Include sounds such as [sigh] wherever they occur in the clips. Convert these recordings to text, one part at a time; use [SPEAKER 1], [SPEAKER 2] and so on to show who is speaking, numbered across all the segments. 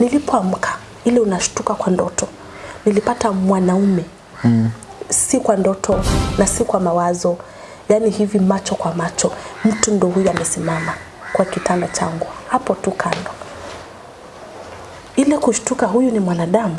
[SPEAKER 1] Nilipoamka ile unashtuka kwa ndoto, nilipata mwanaume mm. si kwa ndoto na si kwa mawazo, yani hivi macho kwa macho, mtu ndo huyu amesimama kwa kitanda changu hapo tu kando. Ile kushtuka, huyu ni mwanadamu.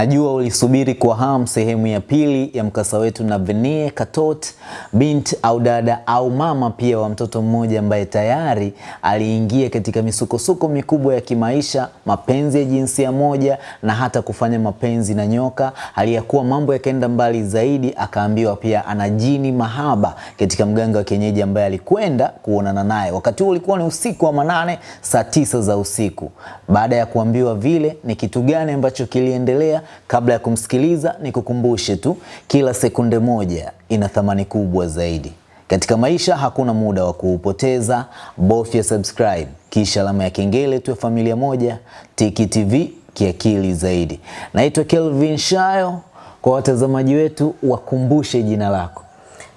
[SPEAKER 2] Najua ulisubiri kwa hamu sehemu ya pili ya mkasa wetu na Venie Katot, binti au dada au mama pia wa mtoto mmoja ambaye tayari aliingia katika misukosuko mikubwa ya kimaisha, mapenzi ya jinsia moja na hata kufanya mapenzi na nyoka. Aliyakuwa mambo yakaenda mbali zaidi, akaambiwa pia ana jini mahaba katika mganga wa kienyeji ambaye alikwenda kuonana naye. Wakati huo ulikuwa ni usiku wa manane, saa tisa za usiku. Baada ya kuambiwa vile, ni kitu gani ambacho kiliendelea? Kabla ya kumsikiliza, ni kukumbushe tu, kila sekunde moja ina thamani kubwa zaidi katika maisha. Hakuna muda wa kuupoteza, bofya subscribe kisha alama ya kengele, tuwe familia moja. Tiki TV kiakili zaidi. Naitwa Kelvin Shayo. Kwa watazamaji wetu, wakumbushe jina lako.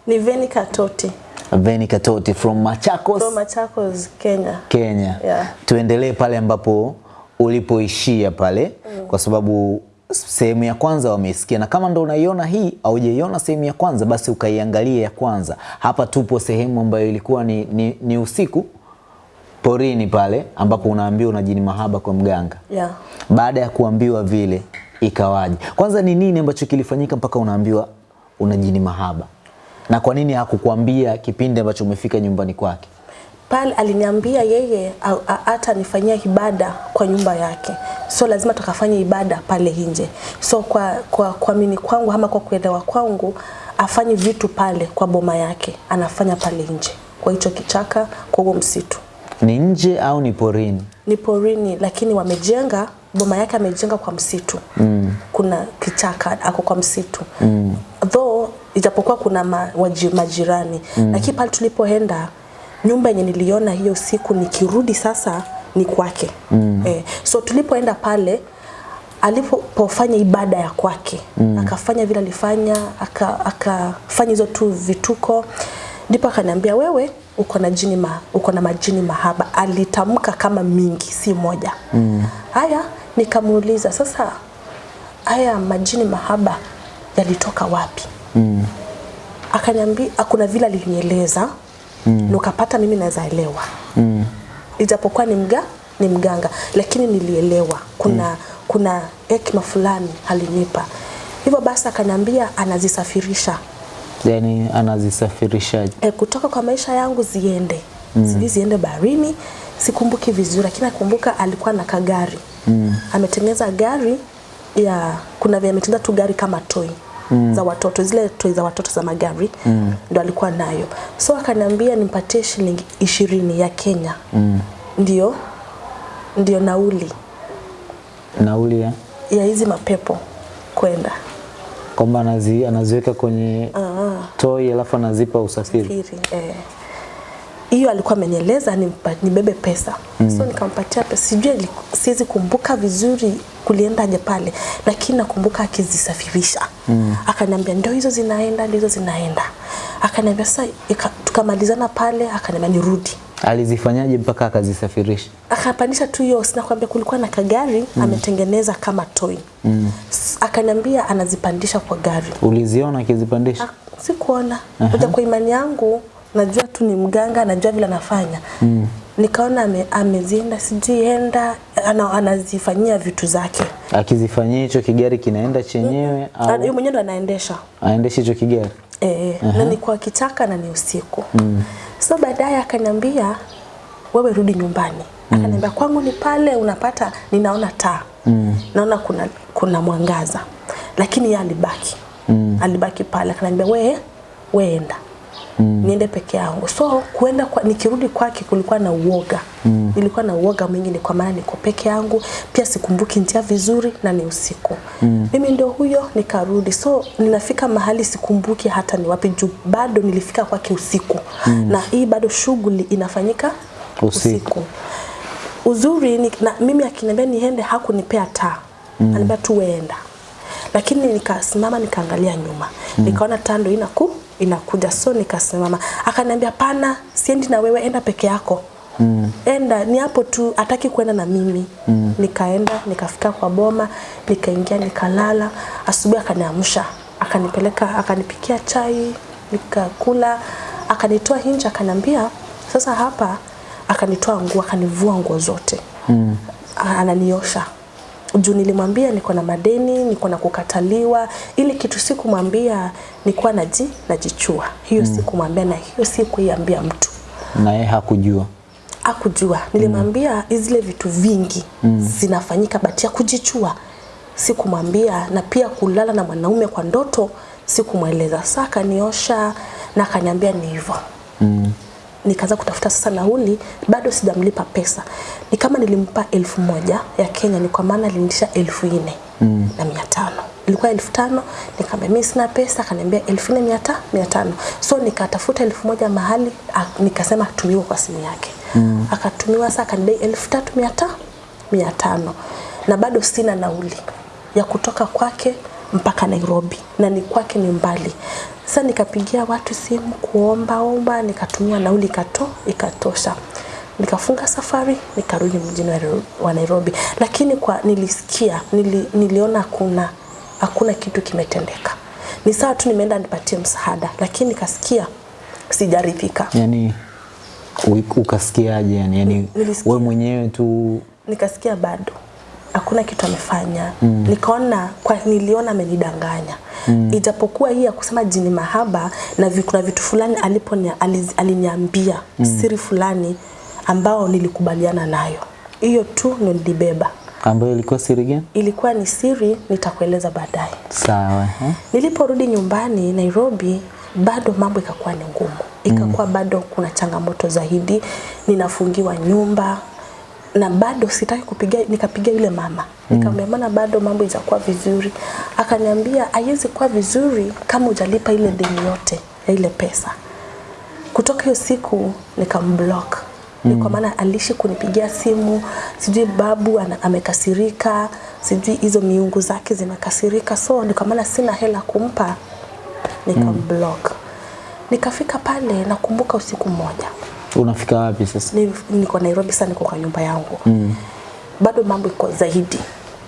[SPEAKER 1] Ni Veni Katoti
[SPEAKER 2] Veni Katoti from Machakos,
[SPEAKER 1] from Machakos, Kenya.
[SPEAKER 2] Kenya.
[SPEAKER 1] Yeah.
[SPEAKER 2] Tuendelee pale ambapo ulipoishia pale mm. kwa sababu sehemu ya kwanza wameisikia, na kama ndo unaiona hii au hujaiona sehemu ya kwanza, basi ukaiangalia ya kwanza. Hapa tupo sehemu ambayo ilikuwa ni, ni, ni usiku porini pale ambapo unaambiwa una jini mahaba kwa mganga.
[SPEAKER 1] Yeah.
[SPEAKER 2] Baada ya kuambiwa vile ikawaje? Kwanza ni nini ambacho kilifanyika mpaka unaambiwa una jini mahaba, na kwa nini hakukwambia kipindi ambacho umefika nyumbani kwake?
[SPEAKER 1] Pale aliniambia yeye hata nifanyia ibada kwa nyumba yake, so lazima tukafanya ibada pale nje. So kwa kwa kuamini kwangu ama kwa kuelewa kwangu, afanye vitu pale kwa boma yake, anafanya pale nje kwa hicho kichaka, kwa huo msitu.
[SPEAKER 2] Ni nje au ni porini?
[SPEAKER 1] Ni porini, lakini wamejenga boma yake amejenga kwa msitu mm. kuna kichaka ako kwa msitu mm. though ijapokuwa kuna ma, waji, majirani mm. lakini pale tulipoenda nyumba yenye niliona hiyo siku nikirudi sasa ni kwake mm. eh, so tulipoenda pale alipofanya ibada ya kwake mm. akafanya vile alifanya aka- akafanya hizo tu vituko ndipo akaniambia wewe uko na jini ma, uko na majini mahaba alitamka kama mingi si moja mm. haya nikamuuliza sasa haya majini mahaba yalitoka wapi
[SPEAKER 2] Mm.
[SPEAKER 1] akaniambia kuna vile alinieleza mm. nukapata mimi naweza elewa
[SPEAKER 2] Mm.
[SPEAKER 1] ijapokuwa ni mga ni mganga lakini nilielewa kuna mm. kuna hekima fulani alinipa hivyo basi akaniambia anazisafirisha
[SPEAKER 2] Yani anazisafirishaje?
[SPEAKER 1] e, kutoka kwa maisha yangu ziende mm. sijui ziende baharini sikumbuki vizuri lakini nakumbuka alikuwa na kagari mm. ametengeneza gari ya kuna vile ametengeneza tu gari kama toy mm. za watoto zile toy za watoto za magari mm. ndo alikuwa nayo so akaniambia nimpatie shilingi ishirini ya Kenya mm. ndio ndio nauli
[SPEAKER 2] Nauli ya
[SPEAKER 1] ya hizi mapepo kwenda
[SPEAKER 2] kwamba anazi, anaziweka kwenye
[SPEAKER 1] Ah.
[SPEAKER 2] toi alafu anazipa usafiri.
[SPEAKER 1] safiri eh. Hiyo alikuwa amenieleza nibebe pesa mm. so nikampatia pesa sijui siwezi kumbuka vizuri kuliendaje pale lakini nakumbuka akizisafirisha mm. akaniambia ndio hizo zinaenda ndio hizo zinaenda akaniambia sasa tukamalizana pale akaniambia nirudi
[SPEAKER 2] Alizifanyaje mpaka akazisafirisha?
[SPEAKER 1] akapandisha tu hiyo sinakwambia kulikuwa na kagari mm. ametengeneza kama toy mm. akaniambia anazipandisha kwa gari
[SPEAKER 2] Uliziona akizipandisha?
[SPEAKER 1] Ah, sikuona uh kwa imani yangu najua tu ni mganga najua vile anafanya. Mm. nikaona ame, amezienda sijui enda ana, anazifanyia vitu zake.
[SPEAKER 2] Akizifanyia hicho kigari kinaenda chenyewe
[SPEAKER 1] mm.
[SPEAKER 2] au yeye
[SPEAKER 1] mwenyewe ndo anaendesha.
[SPEAKER 2] aendeshe hicho kigari?
[SPEAKER 1] e, na ni kwa kichaka na ni usiku. Mm. so baadaye akaniambia wewe rudi nyumbani. Akaniambia kwangu ni pale unapata ninaona taa. Mm. naona kuna, kuna mwangaza. Lakini yeye alibaki. Mm. alibaki pale. Akaniambia we weenda mm. niende peke yangu so kuenda kwa, nikirudi kwake kulikuwa na uoga mm. nilikuwa na uoga mwingi ni kwa maana niko peke yangu pia sikumbuki njia vizuri na ni usiku mm. mimi ndio huyo nikarudi so ninafika mahali sikumbuki hata ni wapi juu bado nilifika kwake usiku mm. na hii bado shughuli inafanyika
[SPEAKER 2] Usiku.
[SPEAKER 1] usiku uzuri ni, na mimi akiniambia niende hakunipea taa mm. ananiambia tu weenda lakini nikasimama nikaangalia nyuma mm. nikaona taa ndo inaku inakuja. So nikasimama. Akaniambia pana siendi na wewe enda peke yako. Mm. enda ni hapo tu ataki kwenda na mimi. Mm. nikaenda nikafika kwa boma nikaingia nikalala. Asubuhi akaniamsha. Akanipeleka akanipikia chai nikakula. Akanitoa hinja akaniambia sasa hapa akanitoa nguo akanivua nguo zote. Mm. ananiosha juu nilimwambia niko na madeni niko na kukataliwa ili kitu sikumwambia nikuwa naji najichua hiyo mm. sikumwambia na hiyo sikuiambia mtu
[SPEAKER 2] na yeye hakujua
[SPEAKER 1] Hakujua. nilimwambia mm. zile vitu vingi mm. zinafanyika bati ya kujichua sikumwambia na pia kulala na mwanaume kwa ndoto sikumweleza saa akaniosha na akaniambia ni hivyo
[SPEAKER 2] mm.
[SPEAKER 1] Nikaanza kutafuta sasa nauli bado sijamlipa pesa ni kama nilimpa elfu moja ya Kenya ni kwa maana alinitisha elfu nne mm. na mia tano ilikuwa elfu tano nikamwambia mimi sina pesa akaniambia elfu nne mia ta- mia tano so nikatafuta elfu moja mahali a- nikasema atumiwe kwa simu yake mm. akatumiwa sasa akanidai elfu tatu mia ta- mia tano na bado sina nauli ya kutoka kwake mpaka Nairobi na ni kwake ni mbali. Sasa nikapigia watu simu kuomba omba, nikatumia nauli kato, ikatosha. Nikafunga safari nikarudi mjini wa Nairobi- lakini kwa nilisikia nili, niliona hakuna hakuna kitu kimetendeka. Ni sawa tu nimeenda nipatie msaada, lakini nikasikia sijaridhika.
[SPEAKER 2] yani ukasikiaje yani, yani wewe mwenyewe tu
[SPEAKER 1] nikasikia bado hakuna kitu amefanya mm. nikaona kwa niliona amenidanganya mm. ijapokuwa hii ya kusema jini mahaba na kuna vitu fulani alipo aliniambia mm. siri fulani ambao nilikubaliana nayo hiyo tu ndo nilibeba
[SPEAKER 2] ambayo ilikuwa siri gani?
[SPEAKER 1] ilikuwa ni siri nitakueleza baadaye
[SPEAKER 2] Sawa eh?
[SPEAKER 1] Niliporudi nyumbani Nairobi, bado mambo ikakuwa ni ngumu, ikakuwa mm. bado kuna changamoto zaidi, ninafungiwa nyumba na bado sitaki kupiga, nikapiga yule mama nikamwambia, maana bado mambo itakuwa vizuri. Akaniambia haiwezi kuwa vizuri kama hujalipa ile deni yote ya ile pesa. Kutoka hiyo siku nikamblock mm. kwa maana alishi kunipigia simu, sijui babu ana, amekasirika, sijui hizo miungu zake zimekasirika, so ni kwa maana sina hela kumpa, nikamblock mm. Nikafika pale, nakumbuka usiku mmoja
[SPEAKER 2] Unafika wapi sasa?
[SPEAKER 1] ni, niko Nairobi sasa, niko kwa nyumba yangu mm. bado mambo iko zaidi.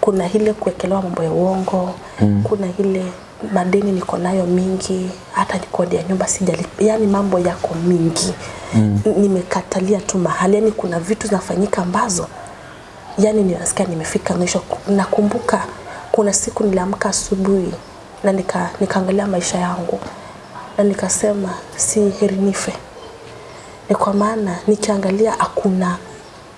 [SPEAKER 1] Kuna ile kuwekelewa mambo ya uongo mm. kuna ile madeni niko nayo mingi, hata kodi ya nyumba sijalipa, yani mambo yako mingi mm. nimekatalia tu mahali, yani kuna vitu zinafanyika ambazo yani ninasikia nimefika mwisho. Nakumbuka kuna siku niliamka asubuhi na nika nikaangalia maisha yangu na nikasema si heri nife ni kwa maana nikiangalia hakuna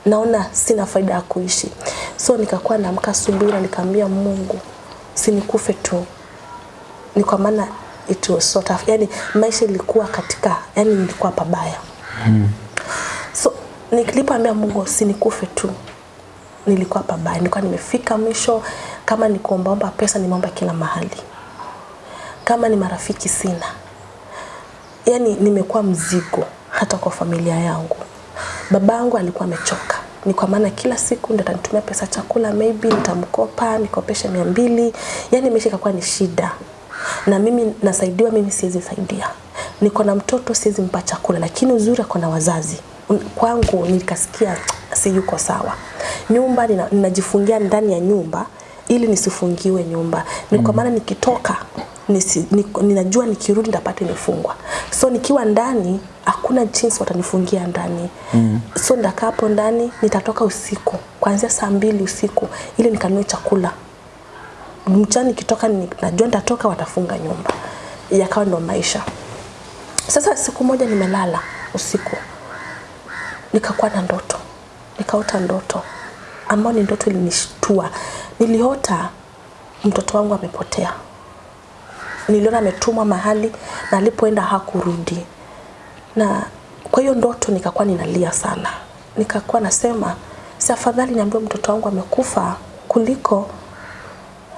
[SPEAKER 1] naona sina faida ya kuishi. So nikakuwa naamka asubuhi na nikaambia Mungu sinikufe tu. Ni kwa maana it was sort of, yani maisha ilikuwa katika yani nilikuwa pabaya. Mm. so nilipoambia Mungu sinikufe tu nilikuwa pabaya. Nilikuwa nimefika mwisho kama ni kuombaomba pesa nimeomba kila mahali. Kama ni marafiki sina. Yani nimekuwa mzigo hata kwa familia yangu. Babangu alikuwa amechoka, ni kwa maana kila siku ndo atanitumia pesa chakula, maybe nitamkopa nikopeshe mia mbili, yani maisha ikakuwa ni shida, na mimi nasaidiwa, mimi siwezi saidia. Niko na mtoto siwezi mpa chakula, lakini uzuri ako na wazazi. Kwangu nikasikia si yuko sawa. Nyumba nina- ninajifungia ndani ya nyumba ili nisifungiwe nyumba, ni kwa maana nikitoka nisi, ni, ninajua nikirudi nitapata imefungwa. So nikiwa ndani hakuna jinsi watanifungia ndani. Mm. So ndakaa hapo ndani, nitatoka usiku kuanzia saa mbili usiku ili nikanue chakula. Mchana nikitoka ni, najua nitatoka watafunga nyumba. Yakawa ndo maisha. Sasa siku moja nimelala usiku nikakuwa na ndoto, nikaota ndoto ambayo ni ndoto ilinishtua. Niliota mtoto wangu amepotea niliona ametumwa mahali na alipoenda hakurudi, na kwa hiyo ndoto nikakuwa ninalia sana, nikakuwa nasema si afadhali niambiwe mtoto wangu amekufa kuliko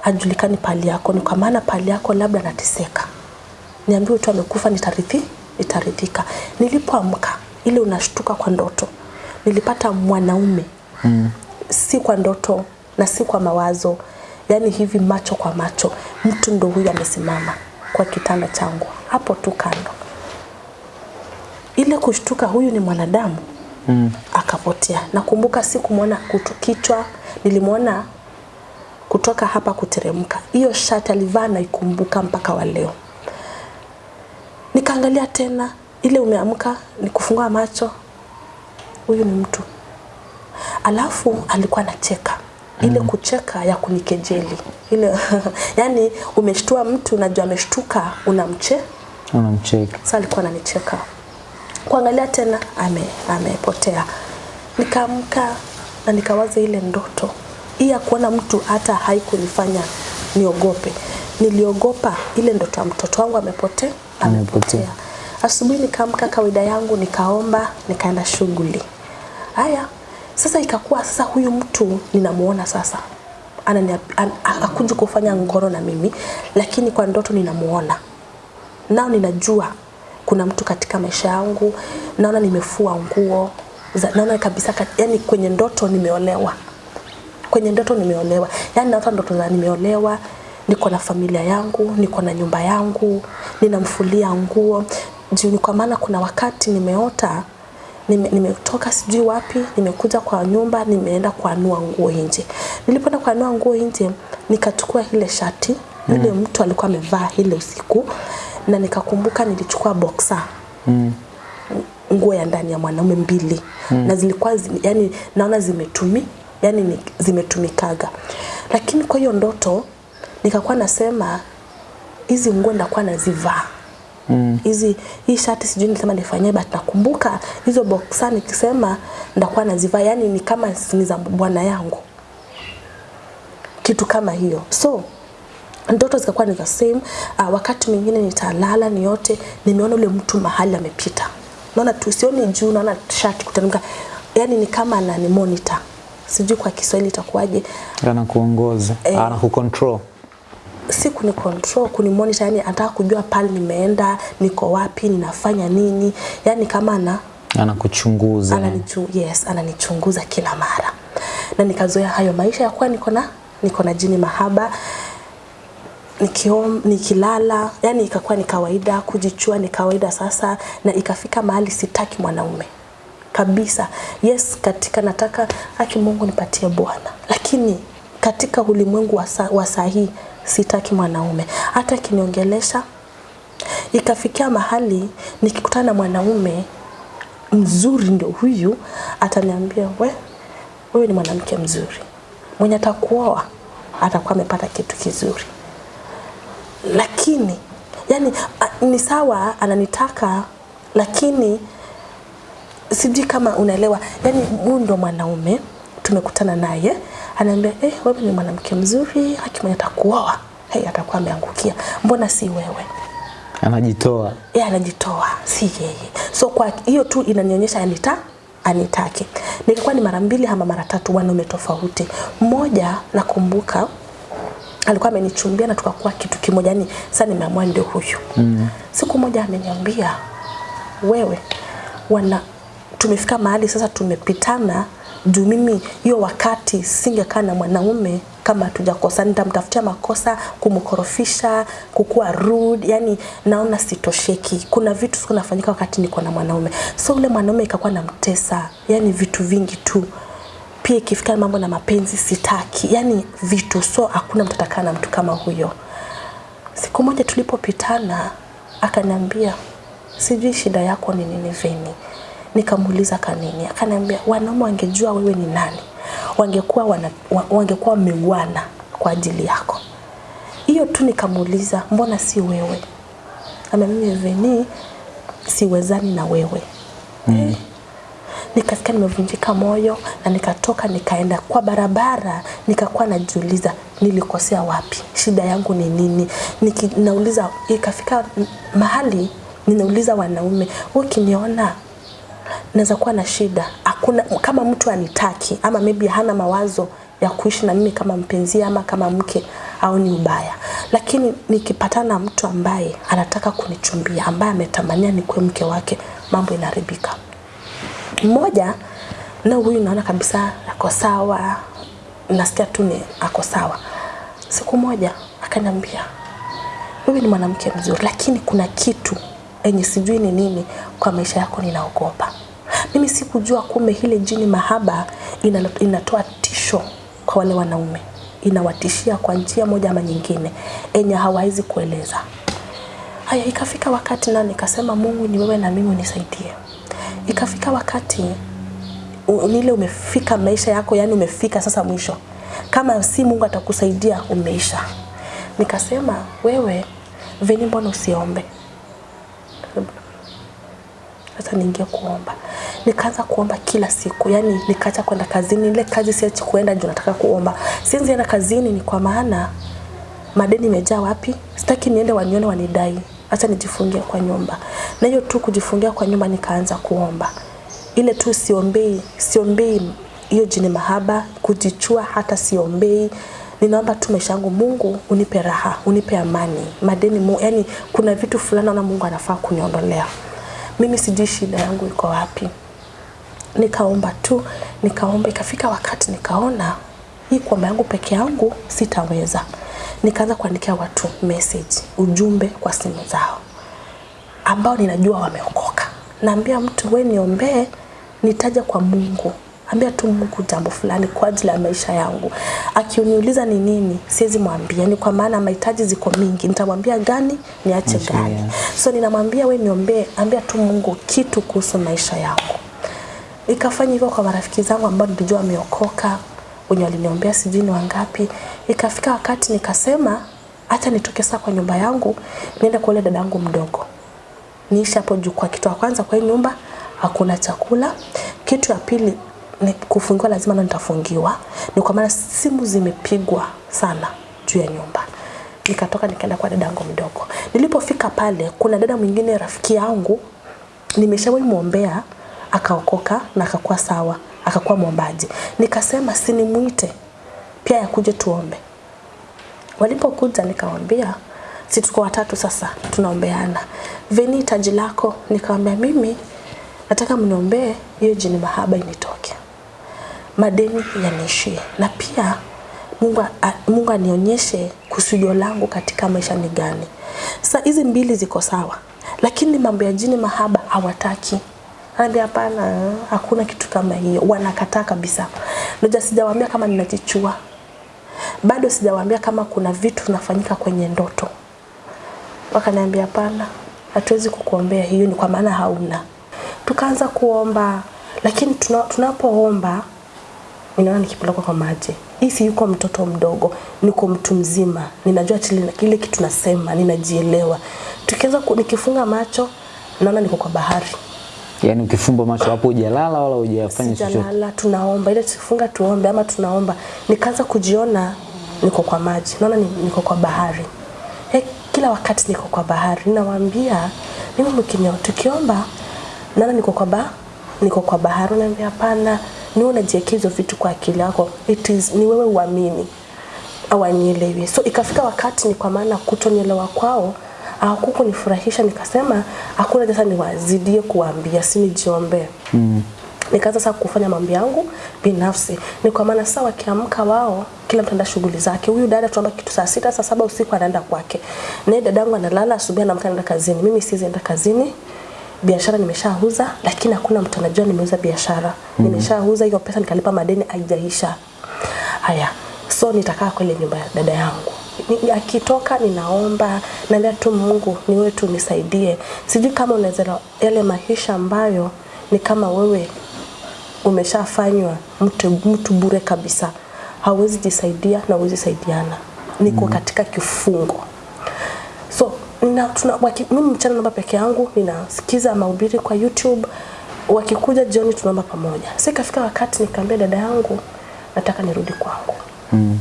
[SPEAKER 1] ajulikani pali yako, ni kwa maana pali yako labda nateseka niambiwe tu amekufa, nitarithi nitaridhika. Nilipoamka ile unashtuka kwa ndoto, nilipata mwanaume. Mm. si kwa ndoto na si kwa mawazo, yani hivi macho kwa macho, mtu ndo huyu amesimama kwa kitanda changu hapo tu kando. Ile kushtuka, huyu ni mwanadamu mm. Akapotea. Nakumbuka sikumwona kichwa, nilimwona kutoka hapa kuteremka. Hiyo shati alivaa naikumbuka mpaka wa leo. Nikaangalia tena, ile umeamka, nikufungua macho, huyu ni mtu. Alafu alikuwa anacheka ile kucheka ya kunikejeli ile [laughs] yani, umeshtua mtu, unajua ameshtuka, unamche
[SPEAKER 2] Unamcheka.
[SPEAKER 1] sasa alikuwa ananicheka. Kuangalia tena ame amepotea. Nikaamka na nikawaza ile ndoto. Hii ya kuona mtu hata haikunifanya niogope. Niliogopa ile ndoto ya mtoto wangu amepotea, amepotea. Asubuhi nikaamka kawaida yangu, nikaomba, nikaenda shughuli. Haya, sasa ikakuwa sasa huyu mtu ninamuona sasa. Anani an, akuja kufanya ngoro na mimi, lakini kwa ndoto ninamuona. Nao ninajua kuna mtu katika maisha yangu, naona nimefua nguo, naona kabisa yani kwenye ndoto nimeolewa, kwenye ndoto nimeolewa, yani naota ndoto za nimeolewa, niko na familia yangu, niko na nyumba yangu, ninamfulia nguo. Juu, kwa maana kuna wakati nimeota nime- nimetoka sijui wapi, nimekuja kwa nyumba, nimeenda kuanua nguo nje. Nilipoenda kuanua nguo nje, nikachukua ile shati. Yule mtu alikuwa amevaa ile usiku, na nikakumbuka nilichukua boxer. Nguo ya ndani ya mwanaume mbili. Mm. na zilikuwa zi, yani naona zimetumi yani ni, zimetumikaga, lakini kwa hiyo ndoto nikakuwa nasema hizi nguo ndakuwa nazivaa hizi mm. hii shati sijui nilisema nifanyie, but nakumbuka hizo boxa nikisema ndakuwa nazivaa, yani ni kama ni za bwana yangu, kitu kama hiyo so ndoto zikakuwa ni the same. Uh, wakati mwingine nitalala niote nimeona ule mtu mahali amepita, naona tu sioni juu, naona shati kutanuka yani ni kama anani monitor, sijui kwa Kiswahili itakuwaje,
[SPEAKER 2] Anakuongoza,
[SPEAKER 1] Eh.
[SPEAKER 2] anakucontrol.
[SPEAKER 1] Si kuni control, kuni monitor, yani anataka kujua pale nimeenda, niko wapi, ninafanya nini, yani kama ana
[SPEAKER 2] Anakuchunguza.
[SPEAKER 1] ananichu, yes, ananichunguza kila mara, na nikazoea hayo maisha ya kuwa niko na niko na jini mahaba. Nikiom, nikilala yani ikakuwa ni kawaida, kujichua ni kawaida sasa, na ikafika mahali sitaki mwanaume. Kabisa. Yes, katika nataka haki Mungu nipatie Bwana, lakini katika ulimwengu wa sa- saa hii sitaki mwanaume. Hata akiniongelesha. Ikafikia mahali nikikutana na mwanaume mzuri ndio huyu, ataniambia we, wewe ni mwanamke mzuri, mwenye atakuoa atakuwa amepata kitu kizuri. Lakini yani ni sawa ananitaka lakini sijui kama unaelewa. Yani huyu ndo mwanaume tumekutana naye anaambia eh, wewe ni mwanamke mzuri hakima atakuoa. Hey, atakuwa ameangukia. Mbona si wewe?
[SPEAKER 2] Anajitoa.
[SPEAKER 1] yeye anajitoa si yeye. So kwa hiyo tu inanionyesha anita anitaki nilikuwa ni mara mbili ama mara tatu wanaume tofauti. Mmoja nakumbuka alikuwa amenichumbia na tukakuwa kitu kimoja yani sasa nimeamua ndio huyu. Mm. siku moja ameniambia wewe wana tumefika mahali sasa tumepitana juu mimi hiyo wakati singekaa na mwanaume kama tujakosa nitamtafutia makosa kumkorofisha kukuwa rude yani naona sitosheki. Kuna vitu siku nafanyika wakati niko na mwanaume. So ule mwanaume ikakuwa namtesa yani vitu vingi tu. Pia ikifika mambo na mapenzi sitaki. Yani vitu so hakuna mtu na mtu kama huyo. Siku moja tulipopitana akaniambia sijui shida yako ni nini Veni nikamuuliza kanini akaniambia wanaume wangejua wewe ni nani? Wangekuwa wana, wangekuwa wameuana kwa ajili yako. Hiyo tu nikamuuliza mbona si wewe? Ameniambia Veni siwezani na wewe. Mm. nikasikia nimevunjika moyo na nikatoka nikaenda kwa barabara nikakuwa najiuliza nilikosea wapi? Shida yangu ni nini? Niki, nauliza ikafika mahali ninauliza wanaume "Wewe ukiniona naweza kuwa na shida. Hakuna kama mtu anitaki ama maybe hana mawazo ya kuishi na mimi kama mpenzi ama kama mke au ni ubaya. Lakini nikipatana na mtu ambaye anataka kunichumbia ambaye ametamania nikuwe mke wake mambo inaharibika mmoja na huyu naona kabisa ako sawa. Nasikia tu ni ako sawa. Siku moja akaniambia wewe ni mwanamke mzuri, lakini kuna kitu enye sijui ni nini kwa maisha yako ninaogopa. Mimi sikujua kumbe ile jini mahaba inatoa tisho kwa wale wanaume, inawatishia kwa njia moja ama nyingine enye hawawezi kueleza. Haya, ikafika wakati na nikasema Mungu ni wewe na mimi unisaidie. Ikafika wakati nile umefika maisha yako, yani umefika sasa mwisho. Kama si Mungu atakusaidia umeisha. Nikasema wewe Veni, mbona usiombe? Sasa niingie kuomba. Nikaanza kuomba kila siku, yani nikaacha kwenda kazini. Ile kazi siachi kuenda juu nataka kuomba. Siwezi enda kazini ni kwa maana madeni imejaa wapi? Sitaki niende wanione wanidai. Acha nijifungie kwa nyumba. Na hiyo tu kujifungia kwa nyumba nikaanza kuomba. Ile tu siombei, siombei hiyo jini mahaba, kujichua hata siombei. Ninaomba tu maisha yangu Mungu unipe raha, unipe amani. Madeni mu, yani kuna vitu fulani naona Mungu anafaa kuniondolea. Mimi sijui shida yangu iko wapi. Nikaomba tu nikaomba ikafika wakati nikaona hii kwamba yangu peke yangu sitaweza. Nikaanza kuandikia watu message ujumbe kwa simu zao ambao ninajua wameokoka. Naambia mtu we niombee nitaja kwa mungu ambia tu mungu jambo fulani kwa ajili ya maisha yangu Akiuniuliza ni nini siwezi mwambia ni kwa maana mahitaji ziko mingi nitamwambia gani niache gani so ninamwambia we niombee ambia tu mungu kitu kuhusu maisha yangu Ikafanya hivyo kwa marafiki zangu ambao nilijua wameokoka, wenye waliniombea sijui ni wangapi. Ikafika wakati nikasema acha nitoke saa kwa nyumba yangu niende kwa yule dadangu mdogo. Niishi hapo juu kwa kitu ya kwanza kwa hii nyumba hakuna chakula. Kitu ya pili kufungiwa lazima na nitafungiwa. Ni kwa maana simu zimepigwa sana juu ya nyumba. Nikatoka nikaenda kwa dadangu mdogo. Nilipofika pale kuna dada mwingine rafiki yangu nimeshawahi muombea akaokoka na akakuwa sawa akakuwa mwombaji nikasema sinimuite pia yakuje tuombe walipokuja nikawambia si tuko watatu sasa tunaombeana veni taji lako nikawambia mimi nataka mniombee hiyo jini mahaba initoke madeni yanishie, na pia Mungu, Mungu anionyeshe kusudio langu katika maisha ni gani. Sasa hizi mbili ziko sawa, lakini mambo ya jini mahaba hawataki. Hadi hapana, hakuna kitu kama hiyo, wanakataa kabisa. Noja sijawaambia kama ninajichua, bado sijawaambia kama kuna vitu vinafanyika kwenye ndoto. Wakaniambia hapana, hatuwezi kukuombea hiyo, ni kwa maana hauna. Tukaanza kuomba, lakini tuna, tunapoomba ninaona nikipeleka kwa maji. Hii si yuko mtoto mdogo, niko mtu mzima, ninajua kile kitu nasema, ninajielewa. tukiweza nikifunga macho naona niko kwa bahari,
[SPEAKER 2] Yaani ukifumba macho hapo hujalala wala hujafanya chochote.
[SPEAKER 1] sijalala, tunaomba ile tufunga tuombe ama tunaomba, nikaanza kujiona niko kwa maji, naona niko kwa bahari. He, kila wakati niko kwa bahari, ninawaambia mimi mkinyo, tukiomba naona niko kwa ba niko kwa bahari, Naambia hapana, ni unajiwekea hizo vitu kwa akili yako, it is ni wewe uamini hawanielewi. So ikafika wakati ni kwa maana kutonielewa kwao hakukunifurahisha, nikasema hakuna sasa niwazidie kuwaambia, si nijiombee mm. Nikaanza sasa kufanya mambo yangu binafsi, ni kwa maana sasa wakiamka wao, kila mtu anaenda shughuli zake. Huyu dada tunaomba kitu saa sita, saa saba usiku anaenda kwake, naye dadangu analala, asubuhi anaamka anaenda kazini. Mimi siwezi enda kazini, biashara nimeshauza, lakini hakuna mtu anajua nimeuza biashara. Mm. Nimeshauza hiyo pesa, nikalipa madeni, haijaisha. Haya, so nitakaa kwa ile nyumba ya dada yangu. Ni- Akitoka ninaomba, naambia tu Mungu ni wewe tu nisaidie. Sijui kama unaweza yale maisha ambayo ni kama wewe umeshafanywa mtu, mtu bure kabisa, hauwezi jisaidia na huwezi saidiana. Niko mm. katika kifungo so nina, tuna, waki, mimi mchana naomba peke yangu, ninasikiza mahubiri kwa YouTube. Wakikuja jioni tunaomba pamoja. Sasa ikafika wakati nikamwambia dada yangu nataka nirudi kwangu. Mm.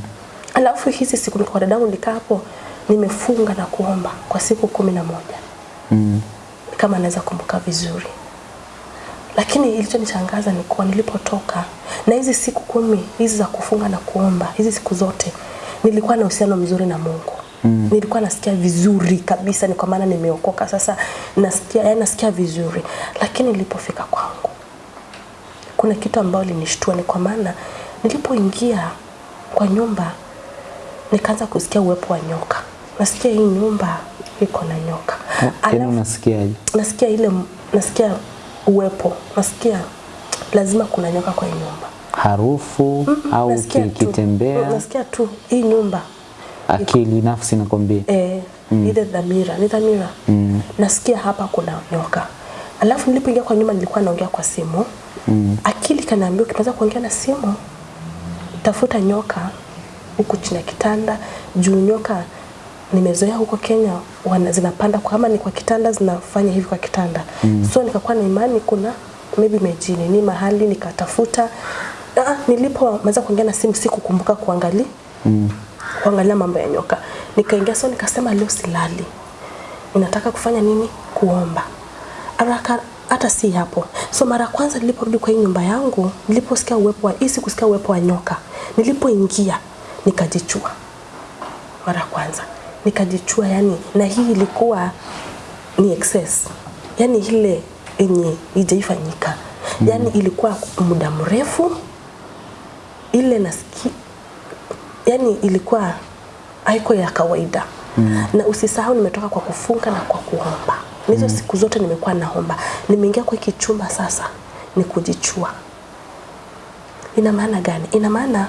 [SPEAKER 1] Alafu hizi siku kwa dada yangu nikaa hapo nimefunga na kuomba kwa siku kumi na moja
[SPEAKER 2] Mm.
[SPEAKER 1] kama naweza kumbuka vizuri. Lakini ilichonishangaza ni kuwa nilipotoka na hizi siku kumi hizi za kufunga na kuomba, hizi siku zote nilikuwa na uhusiano mzuri na Mungu. Mm. Nilikuwa nasikia vizuri kabisa, ni kwa maana nimeokoka sasa, nasikia yani nasikia vizuri. Lakini nilipofika kwangu kuna kitu ambayo linishtua, ni kwa maana nilipoingia kwa nyumba nikaanza kusikia uwepo wa nyoka nasikia hii nyumba iko na nyoka.
[SPEAKER 2] Yaani
[SPEAKER 1] Alafu
[SPEAKER 2] unasikiaje?
[SPEAKER 1] nasikia ile nasikia uwepo, nasikia lazima kuna nyoka kwa hii nyumba.
[SPEAKER 2] Harufu au
[SPEAKER 1] Nasikia tu.
[SPEAKER 2] kikitembea,
[SPEAKER 1] Nasikia tu hii nyumba
[SPEAKER 2] akili nafsi nakwambia.
[SPEAKER 1] eh, ile dhamira ni dhamira mm. nasikia hapa kuna nyoka alafu nilipoingia kwa nyuma nilikuwa naongea kwa simu mm. akili kanaambia ukianza kuongea na simu tafuta nyoka huku chini ya kitanda juu nyoka nimezoea huko Kenya wana, zinapanda kwa- kama ni kwa kitanda zinafanya hivi kwa kitanda mm. so nikakuwa na imani kuna maybe mejini ni mahali nikatafuta ah, nilipomaliza kuongea na simu sikukumbuka kuangalia mm. Kuangalia mambo ya nyoka. Nikaingia so nikasema leo silali. Ninataka kufanya nini? Kuomba. Haraka hata si hapo. So mara kwanza niliporudi kwa hii nyumba yangu niliposikia uwepo wa isi kusikia uwepo wa nyoka nilipoingia nikajichua. Mara kwanza. Nikajichua yani na hii ilikuwa ni excess. Yani ile yenye ijaifanyika yani ilikuwa muda mrefu. Ile nasikia yani ilikuwa haiko ya kawaida. Mm. na usisahau nimetoka kwa kufunga na kwa kuomba. Hizo mm. siku zote nimekuwa naomba. Nimeingia kwa hiki chumba sasa ni kujichua. Ina maana gani? Ina maana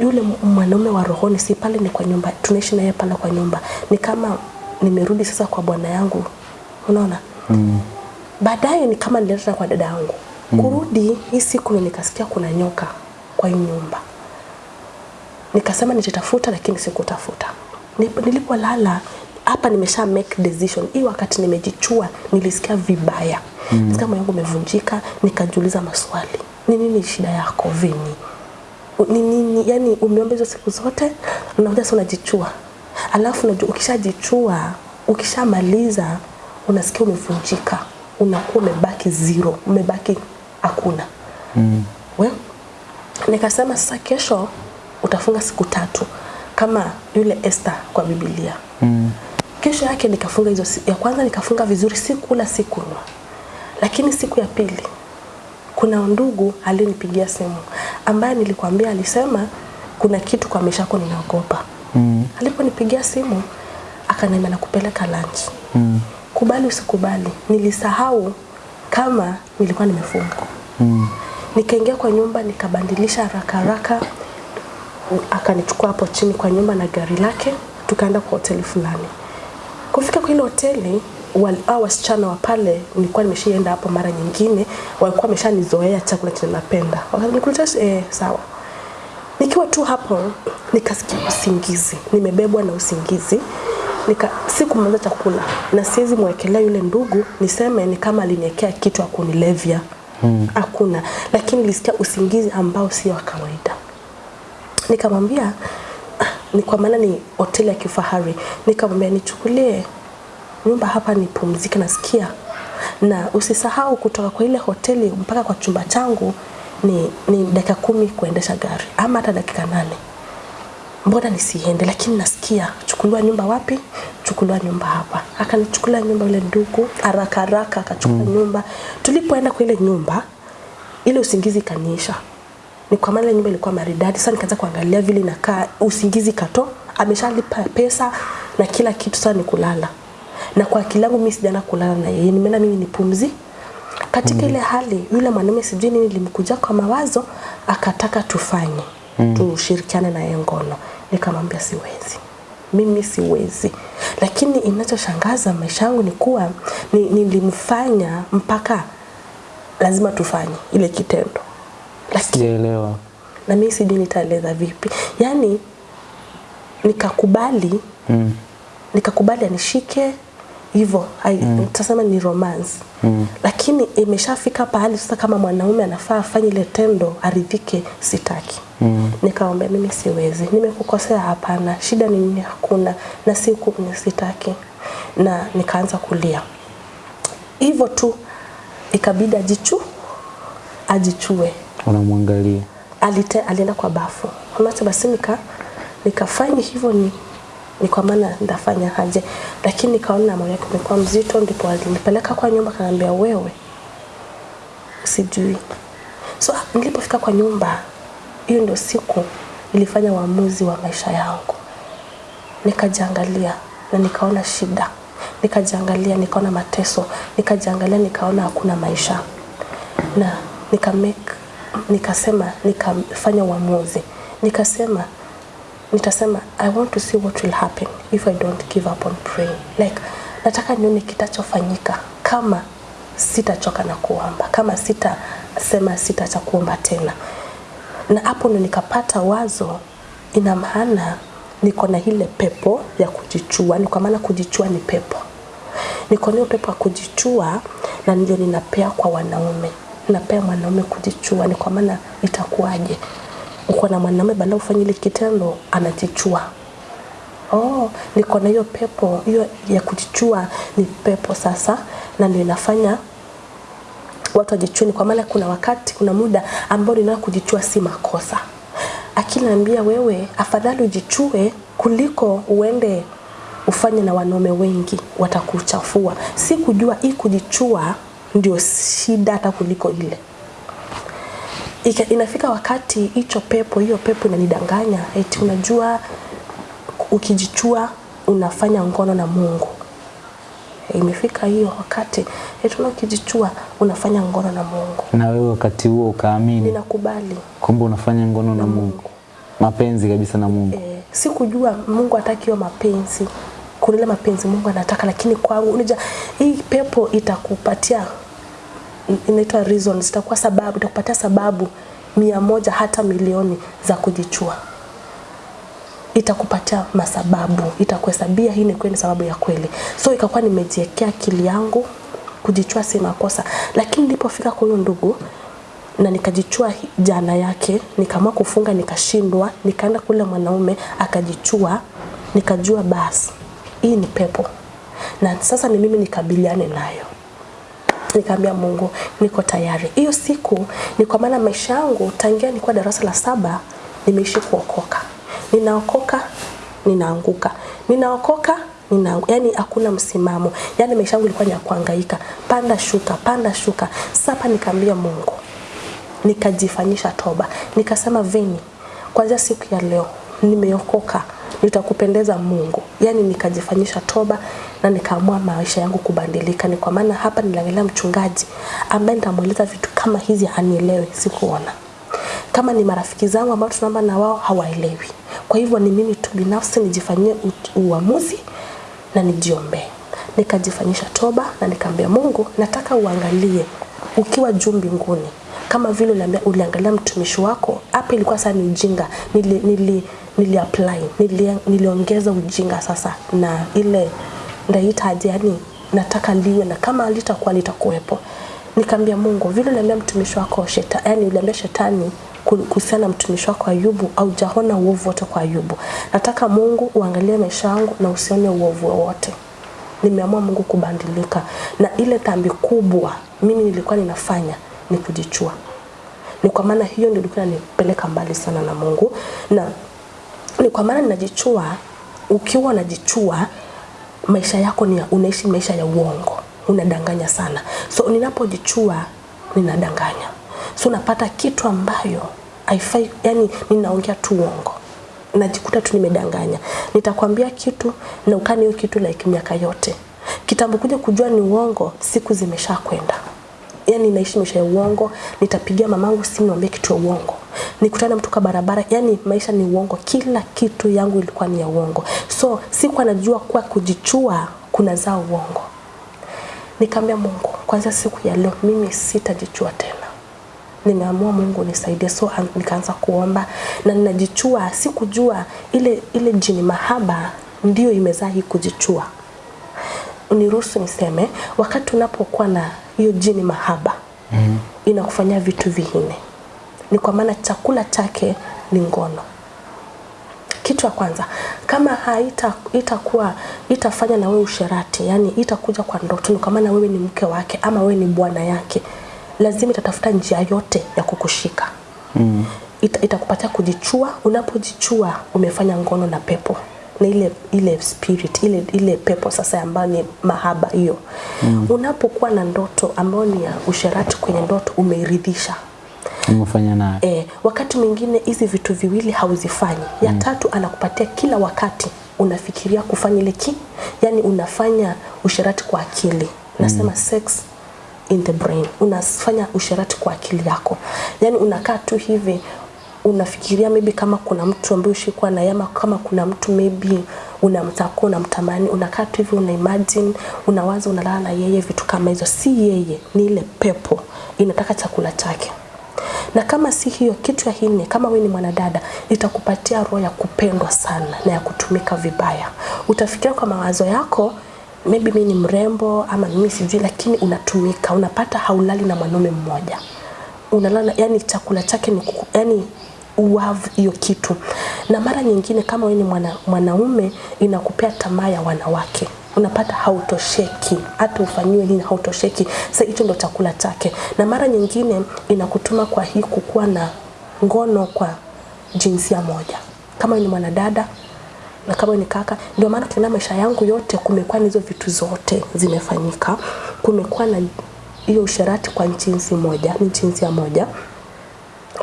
[SPEAKER 1] yule mwanaume wa rohoni si pale ni kwa nyumba tunaishi naye pale kwa nyumba. Ni kama nimerudi sasa kwa bwana yangu. Unaona? Mm. baadaye ni kama nilileta kwa dada yangu. Mm. kurudi hii siku nikasikia kuna nyoka kwa hii nyumba nikasema nitatafuta lakini sikutafuta. Nilipolala hapa nimesha make decision. Hii wakati nimejichua nilisikia vibaya. Mm. nisikia moyo wangu umevunjika nikajiuliza maswali. Ni nini shida yako vini? Ni nini? Yani umeomba hizo siku zote unakuja sasa unajichua. Alafu unajua ukishajichua ukishamaliza unasikia umevunjika. Unakuwa umebaki zero umebaki hakuna. Mm. Well, nikasema sasa kesho utafunga siku tatu kama yule Esther kwa Biblia mm. kesho yake nikafunga hizo ya kwanza nikafunga vizuri sikula sikunywa lakini siku ya pili kuna ndugu alinipigia simu ambaye nilikwambia alisema kuna kitu kwa maisha yako ninaogopa mm. aliponipigia simu akaniambia nakupeleka lunch mm. kubali usikubali nilisahau kama nilikuwa nimefunga mm. nikaingia kwa nyumba nikabandilisha haraka haraka akanichukua hapo chini kwa nyumba na gari lake tukaenda kwa hoteli fulani. Kufika kwa ile hoteli hao wasichana wa pale nilikuwa nimeshaenda hapo mara nyingine walikuwa wameshanizoea chakula chenye napenda. Wakanikuta eh, sawa. Nikiwa tu hapo nikasikia usingizi. Nimebebwa na usingizi. Nika sikumaliza chakula. Na siwezi mwekelea yule ndugu niseme ni kama aliniwekea kitu akunilevya hakuna. Lakini nilisikia usingizi ambao sio wa kawaida nikamwambia "Ah, ni kwa maana ni hoteli ya kifahari. Nikamwambia nichukulie nyumba hapa nipumzike nasikia. Na usisahau kutoka kwa ile hoteli mpaka kwa chumba changu ni, ni dakika kumi kuendesha gari ama hata dakika nane. Mbona nisiende? Lakini nasikia chukuliwa nyumba wapi? Chukuliwa nyumba hapa. Akanichukulia nyumba ule ndugu haraka haraka akachukua mm. nyumba. Tulipoenda kwa ile nyumba ile usingizi ikaniisha ni kwa maana ile nyumba ilikuwa maridadi sasa nikaanza kuangalia vile inakaa usingizi kato ameshalipa pesa na kila kitu sasa ni kulala. Na kwa akili yangu mimi sijaenda kulala na yeye nimeenda mimi nipumzi katika ile hali yule mwanamume sijui nini limkuja kwa mawazo akataka tufanye mm. tushirikiane na yeye ngono. Nikamwambia siwezi. Mimi siwezi. Lakini inachoshangaza maisha yangu ni kuwa ni- nilimfanya mpaka lazima tufanye ile kitendo
[SPEAKER 2] Sijaelewa.
[SPEAKER 1] na mimi sijui nitaeleza vipi yaani nikakubali
[SPEAKER 2] Mm.
[SPEAKER 1] nikakubali anishike hivyo mm. tasema ni romance mm. lakini imeshafika pahali sasa kama mwanaume anafaa afanye ile tendo aridhike sitaki mm. nikaomba mimi siwezi nimekukosea hapana shida ni nini hakuna na siku sitaki na nikaanza kulia hivyo tu ikabidi ajichu ajichue
[SPEAKER 2] Unamwangalia.
[SPEAKER 1] alite, alienda kwa bafu. Unacha basi nika nikafanya hivyo ni ni kwa maana ndafanya haje, lakini nikaona moyo wake umekuwa mzito ndipo alinipeleka kwa nyumba kaniambia wewe sijui. So nilipofika kwa nyumba hiyo ndio siku nilifanya uamuzi wa maisha yangu. Nikajiangalia na nikaona shida, nikajiangalia, nikaona mateso, nikajiangalia, nikaona hakuna maisha. Na nika make, nikasema nikafanya uamuzi. Nikasema nitasema I want to see what will happen if I don't give up on praying. Like nataka nione kitachofanyika kama sitachoka na kuomba kama sitasema sitaacha kuomba tena. Na hapo ndo nikapata wazo ina maana niko na ile pepo ya kujichua ni kwa maana kujichua ni pepo. Niko na pepo ya kujichua na ndio ninapea kwa wanaume napea mwanaume kujichua ni kwa maana itakuwaje? Uko na mwanaume bado ufanye ile kitendo anajichua. Oh niko na hiyo pepo hiyo ya kujichua ni pepo sasa na ndio inafanya watu wajichuni kwa maana kuna wakati kuna muda ambao ninao kujichua si makosa. Akiniambia wewe afadhali ujichue kuliko uende ufanye na wanaume wengi watakuchafua. Si kujua hii kujichua ndio shida hata kuliko ile. Ika, inafika wakati hicho pepo hiyo pepo inanidanganya eti unajua ukijichua unafanya ngono na Mungu. Imefika hiyo wakati eti unakijichua unafanya ngono na Mungu.
[SPEAKER 2] Na wewe wakati huo ukaamini?
[SPEAKER 1] Ninakubali.
[SPEAKER 2] Kumbe unafanya ngono na na Mungu, mapenzi kabisa na Mungu.
[SPEAKER 1] e, sikujua Mungu hataki hiyo mapenzi kuna mapenzi Mungu anataka lakini kwangu unija hii pepo itakupatia inaitwa reasons itakuwa sababu itakupatia sababu mia moja hata milioni za kujichua. Itakupatia masababu itakuhesabia hii ni kweli sababu ya kweli. So ikakuwa nimejiwekea akili yangu kujichua si makosa. Lakini nilipofika kwa huyo ndugu na nikajichua jana yake nikaamua kufunga nikashindwa nikaenda kule mwanaume akajichua nikajua basi hii ni pepo na sasa ni mimi nikabiliane nayo nikaambia Mungu niko tayari. Hiyo siku ni kwa maana maisha yangu tangia nilikuwa darasa la saba nimeishi kuokoka. Ninaokoka, ninaanguka. Ninaokoka, nina yani hakuna msimamo. Yani maisha yangu ilikuwa ni kuhangaika. Panda shuka, panda shuka. Sasa nikaambia Mungu. Nikajifanyisha toba. Nikasema Veni, kwanza siku ya leo nimeokoka nitakupendeza Mungu. Yaani nikajifanyisha toba na nikaamua maisha yangu kubadilika. Ni kwa maana hapa niliangalia mchungaji ambaye nitamweleza vitu kama hizi anielewe, sikuona. Kama ni marafiki zangu ambao tunaomba na wao hawaelewi. Kwa hivyo ni mimi tu binafsi nijifanyie uamuzi na nijiombee. Nikajifanyisha toba na nikamwambia Mungu, nataka uangalie ukiwa juu mbinguni kama vile uliangalia mtumishi wako. Hapa ilikuwa sasa ni ujinga, nili, nili, nili apply nili, niliongeza ujinga sasa na ile ndaitaje, yani nataka liwe na kama litakuwa litakuwepo. Nikaambia Mungu, vile uliambia mtumishi wako shetani, yani uliambia shetani kuhusiana na mtumishi wako Ayubu au jahona uovu wote kwa Ayubu. Nataka Mungu uangalie maisha yangu na usione uovu wowote. Nimeamua Mungu kubadilika, na ile dhambi kubwa mimi nilikuwa ninafanya ni kujichua. Ni kwa maana hiyo ndio ilikuwa inanipeleka mbali sana na Mungu, na ni kwa maana ninajichua. Ukiwa unajichua, maisha yako ni unaishi maisha ya uongo, unadanganya sana. So ninapojichua ninadanganya, so napata kitu ambayo haifai, yani ninaongea tu uongo najikuta tu nimedanganya. Nitakwambia kitu na ukani hiyo kitu like miaka yote. Kitambo kuja kujua ni uongo, siku zimesha kwenda. Yani naishi maisha ya uongo, nitapigia mamangu simu niambie kitu ya uongo. nikutana na mtu kwa barabara, yani maisha ni uongo, kila kitu yangu ilikuwa ni ya uongo. So sikuwa najua kuwa kujichua kuna zaa uongo. Nikaambia Mungu, kwanza siku ya leo mimi sitajichua tena nimeamua Mungu nisaidie. So nikaanza kuomba na ninajichua, sikujua ile ile jini mahaba ndio imezaa hii kujichua. Uniruhusu niseme, wakati unapokuwa na hiyo jini mahaba mm. inakufanyia vitu vingine, Ni kwa maana chakula chake ni ngono. Kitu ya kwanza, kama haita itakuwa itafanya na wewe usherati, yani itakuja kwa ndoto, ni kwa maana wewe ni mke wake ama wewe ni bwana yake, lazima itatafuta njia yote ya kukushika mm. Ita, itakupatia kujichua. Unapojichua umefanya ngono na pepo na ile ile spirit ile ile pepo sasa ambayo ni mahaba hiyo mm. Unapokuwa na ndoto ambayo ni ya usherati kwenye ndoto, umeiridhisha
[SPEAKER 2] Umefanya naye.
[SPEAKER 1] eh, wakati mwingine hizi vitu viwili hauzifanyi. Ya tatu anakupatia kila wakati unafikiria kufanya ile ki yani unafanya usherati kwa akili nasema mm. sex in the brain unafanya usherati kwa akili yako yani unakaa tu hivi unafikiria maybe kama kuna mtu ambaye ushikuwa na yama kama kuna mtu maybe unamtaka unamtamani unakaa tu hivi una imagine unawaza unalala na yeye vitu kama hizo. Si yeye ni ile pepo inataka chakula chake. Na kama si hiyo kitu ya hine kama wewe ni mwanadada itakupatia roho ya kupendwa sana na ya kutumika vibaya. Utafikiria kwa mawazo yako maybe mimi ni mrembo ama mimi sijui lakini unatumika unapata haulali na mwanaume mmoja. Unalala yani chakula chake ni yani uwavu hiyo kitu. Na mara nyingine kama wewe ni mwana, mwanaume inakupea tamaa ya wanawake. Unapata hautosheki. Hata ufanyiwe nini hautosheki. Sasa hicho ndo chakula chake. Na mara nyingine inakutuma kwa hii kukuwa na ngono kwa jinsia moja. Kama ni mwanadada na kama ni kaka ndio maana tunaona maisha yangu yote kumekuwa na hizo vitu zote zimefanyika. Kumekuwa na hiyo usherati kwa jinsi moja ni jinsia moja.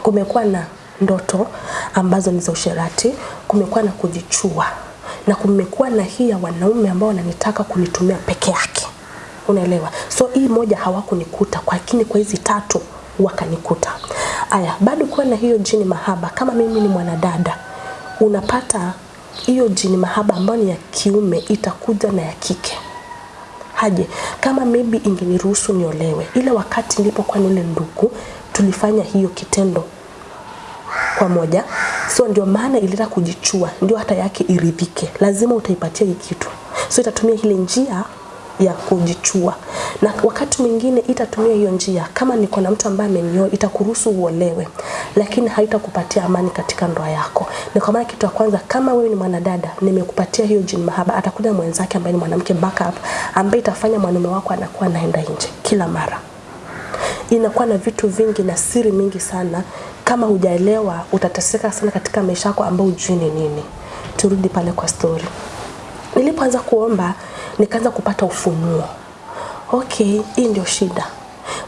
[SPEAKER 1] Kumekuwa na ndoto ambazo ni za usherati kumekuwa na kujichua na kumekuwa na hii ya wanaume ambao wananitaka kunitumia peke yake. Unaelewa? So hii moja hawakunikuta lakini kwa hizi tatu wakanikuta. Aya bado kuwa na hiyo jini mahaba kama mimi ni mwanadada unapata hiyo jini mahaba ambayo ni ya kiume itakuja na ya kike. Haje? Kama maybe ingeniruhusu niolewe ile wakati nilipokuwa nile ile ndugu tulifanya hiyo kitendo kwa moja. So ndio maana ilitaka kujichua ndio hata yake iridhike. Lazima utaipatia hii kitu. So itatumia ile njia ya kujichua. Na wakati mwingine itatumia hiyo njia. Kama niko na mtu ambaye amenioa itakuruhusu uolewe. Lakini haitakupatia amani katika ndoa yako. Ni kwa maana kitu ya kwanza kama wewe ni mwanadada nimekupatia hiyo jini mahaba atakuja mwenzake ambaye ni mwanamke backup ambaye itafanya mwanaume wako anakuwa anaenda nje kila mara. Inakuwa na vitu vingi na siri mingi sana kama hujaelewa utateseka sana katika maisha yako ambayo hujui ni nini. Turudi pale kwa story. Nilipoanza kuomba nikaanza kupata ufunuo. Okay hii ndio shida.